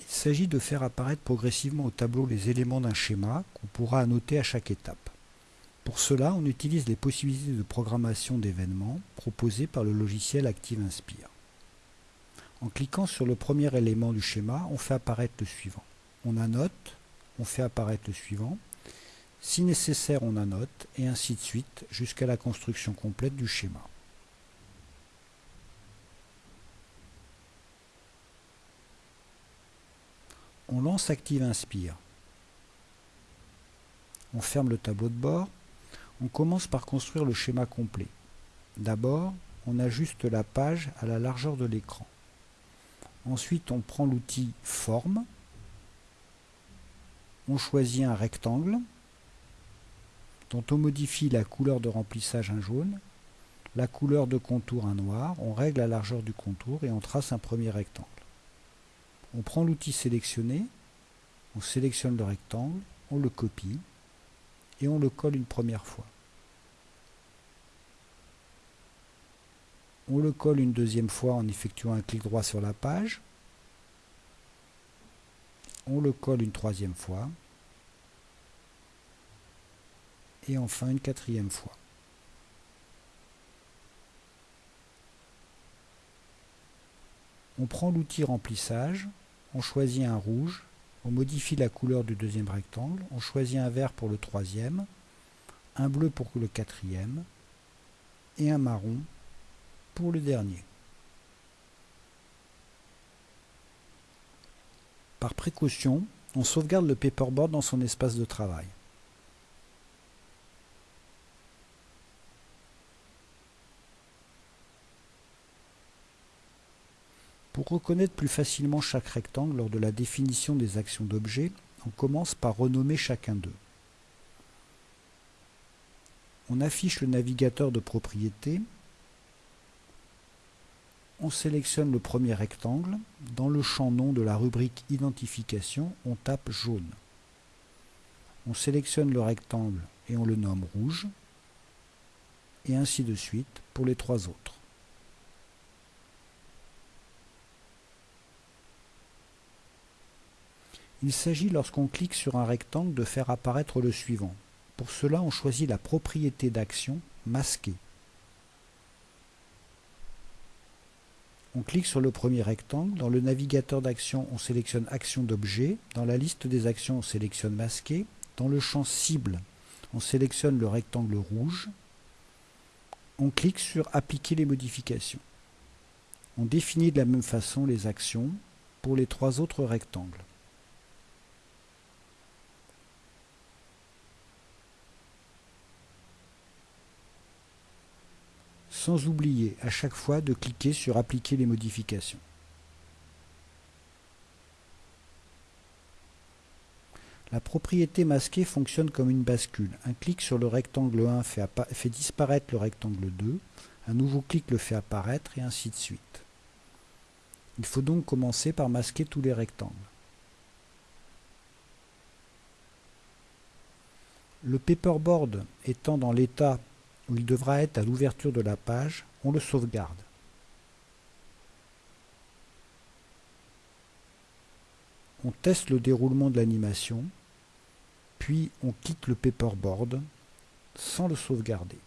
Il s'agit de faire apparaître progressivement au tableau les éléments d'un schéma qu'on pourra annoter à chaque étape. Pour cela, on utilise les possibilités de programmation d'événements proposées par le logiciel Active Inspire. En cliquant sur le premier élément du schéma, on fait apparaître le suivant. On annote, on fait apparaître le suivant. Si nécessaire, on annote, et ainsi de suite, jusqu'à la construction complète du schéma. On lance Active Inspire. On ferme le tableau de bord. On commence par construire le schéma complet. D'abord, on ajuste la page à la largeur de l'écran. Ensuite, on prend l'outil Forme. On choisit un rectangle dont on modifie la couleur de remplissage en jaune, la couleur de contour en noir, on règle la largeur du contour et on trace un premier rectangle. On prend l'outil sélectionné, on sélectionne le rectangle, on le copie et on le colle une première fois. On le colle une deuxième fois en effectuant un clic droit sur la page. On le colle une troisième fois. Et enfin une quatrième fois. On prend l'outil remplissage, on choisit un rouge, on modifie la couleur du deuxième rectangle, on choisit un vert pour le troisième, un bleu pour le quatrième, et un marron pour le dernier. Par précaution, on sauvegarde le paperboard dans son espace de travail. Pour reconnaître plus facilement chaque rectangle lors de la définition des actions d'objet, on commence par renommer chacun d'eux. On affiche le navigateur de propriété on sélectionne le premier rectangle. Dans le champ nom de la rubrique Identification, on tape jaune. On sélectionne le rectangle et on le nomme rouge. Et ainsi de suite pour les trois autres. Il s'agit lorsqu'on clique sur un rectangle de faire apparaître le suivant. Pour cela, on choisit la propriété d'action masquée. On clique sur le premier rectangle. Dans le navigateur d'action, on sélectionne Action d'objet. Dans la liste des actions, on sélectionne Masquer. Dans le champ Cible, on sélectionne le rectangle rouge. On clique sur Appliquer les modifications. On définit de la même façon les actions pour les trois autres rectangles. Sans oublier à chaque fois de cliquer sur Appliquer les modifications. La propriété masquée fonctionne comme une bascule. Un clic sur le rectangle 1 fait, fait, disparaître le rectangle 2, un nouveau clic le fait apparaître et ainsi de suite. Il faut donc commencer par masquer tous les rectangles. Le paperboard étant dans l'état où il devra être à l'ouverture de la page, on le sauvegarde. On teste le déroulement de l'animation, puis on quitte le paperboard sans le sauvegarder.